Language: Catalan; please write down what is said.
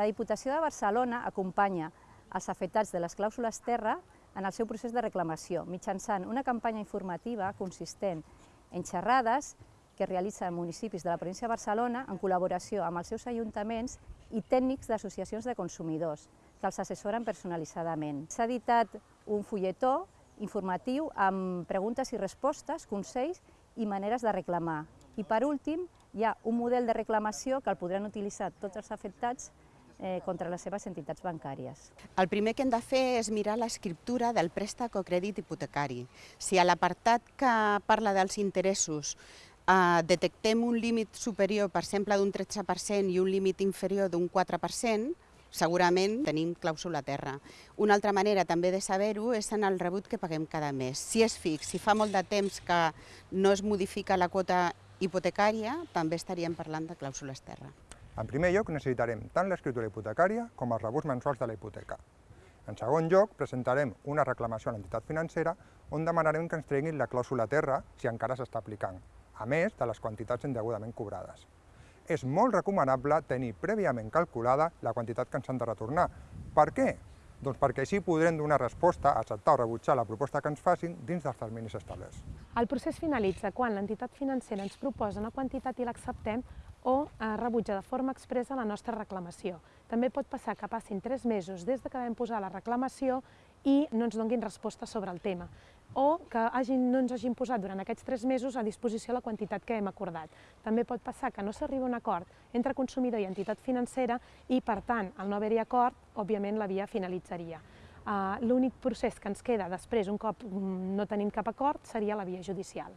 La Diputació de Barcelona acompanya els afectats de les clàusules terra en el seu procés de reclamació, mitjançant una campanya informativa consistent en xerrades que realitzen municipis de la província de Barcelona en col·laboració amb els seus ajuntaments i tècnics d'associacions de consumidors, que els assessoren personalitzadament. S'ha editat un fulletó informatiu amb preguntes i respostes, consells i maneres de reclamar. I per últim, hi ha un model de reclamació que el podran utilitzar tots els afectats eh, contra les seves entitats bancàries. El primer que hem de fer és mirar l'escriptura del préstec o crèdit hipotecari. Si a l'apartat que parla dels interessos eh, detectem un límit superior, per exemple, d'un 13% i un límit inferior d'un 4%, segurament tenim clàusula a terra. Una altra manera també de saber-ho és en el rebut que paguem cada mes. Si és fix, si fa molt de temps que no es modifica la quota hipotecària, també estaríem parlant de clàusules terra. En primer lloc, necessitarem tant l'escriptura hipotecària com els rebuts mensuals de la hipoteca. En segon lloc, presentarem una reclamació a l'entitat financera on demanarem que ens treguin la clàusula terra si encara s'està aplicant, a més de les quantitats indegudament cobrades. És molt recomanable tenir prèviament calculada la quantitat que ens han de retornar. Per què? Doncs perquè així podrem donar resposta, acceptar o rebutjar la proposta que ens facin dins dels terminis establerts. El procés finalitza quan l'entitat financera ens proposa una quantitat i l'acceptem rebutja de forma expressa la nostra reclamació. També pot passar que passin tres mesos des de que vam posar la reclamació i no ens donguin resposta sobre el tema o que hagin, no ens hagin posat durant aquests tres mesos a disposició la quantitat que hem acordat. També pot passar que no s'arriba a un acord entre consumidor i entitat financera i, per tant, al no haver-hi acord, òbviament la via finalitzaria. Uh, L'únic procés que ens queda després, un cop mm, no tenim cap acord, seria la via judicial.